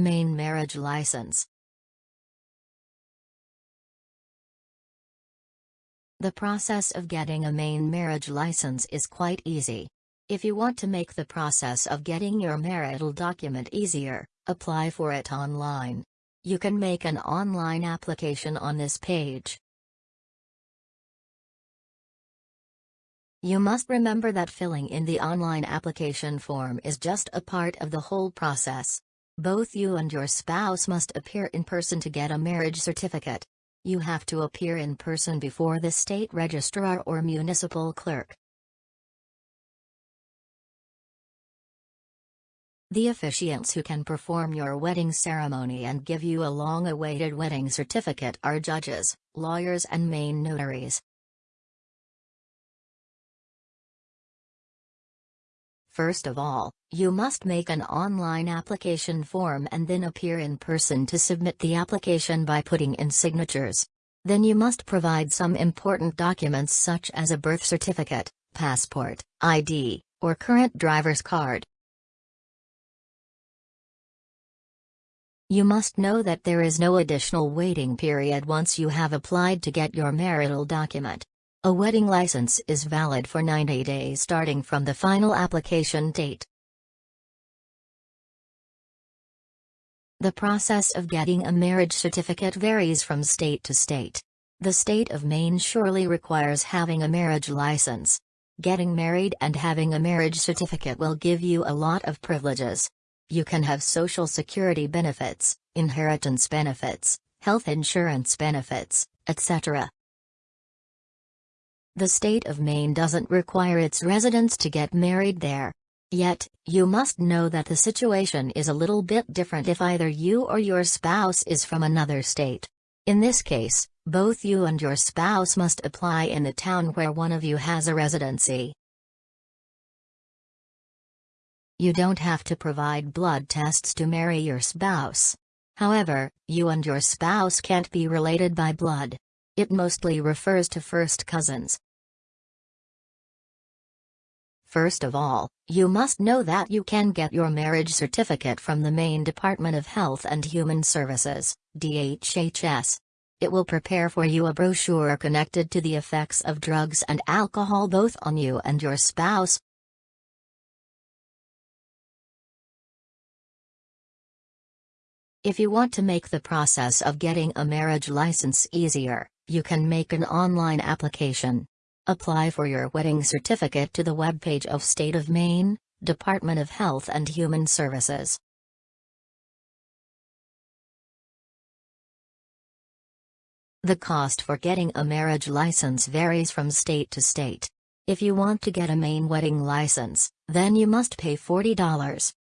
Maine Marriage License The process of getting a Maine marriage license is quite easy. If you want to make the process of getting your marital document easier, apply for it online. You can make an online application on this page. You must remember that filling in the online application form is just a part of the whole process. Both you and your spouse must appear in person to get a marriage certificate. You have to appear in person before the state registrar or municipal clerk. The officiants who can perform your wedding ceremony and give you a long-awaited wedding certificate are judges, lawyers and Maine notaries. First of all, you must make an online application form and then appear in person to submit the application by putting in signatures. Then you must provide some important documents such as a birth certificate, passport, ID, or current driver's card. You must know that there is no additional waiting period once you have applied to get your marital document. A wedding license is valid for 90 days starting from the final application date. The process of getting a marriage certificate varies from state to state. The state of Maine surely requires having a marriage license. Getting married and having a marriage certificate will give you a lot of privileges. You can have Social Security benefits, inheritance benefits, health insurance benefits, etc. The state of Maine doesn't require its residents to get married there. Yet, you must know that the situation is a little bit different if either you or your spouse is from another state. In this case, both you and your spouse must apply in the town where one of you has a residency. You don't have to provide blood tests to marry your spouse. However, you and your spouse can't be related by blood. It mostly refers to first cousins. First of all, you must know that you can get your marriage certificate from the Maine Department of Health and Human Services, DHHS. It will prepare for you a brochure connected to the effects of drugs and alcohol both on you and your spouse. If you want to make the process of getting a marriage license easier, you can make an online application. Apply for your wedding certificate to the webpage of State of Maine, Department of Health and Human Services. The cost for getting a marriage license varies from state to state. If you want to get a Maine wedding license, then you must pay $40.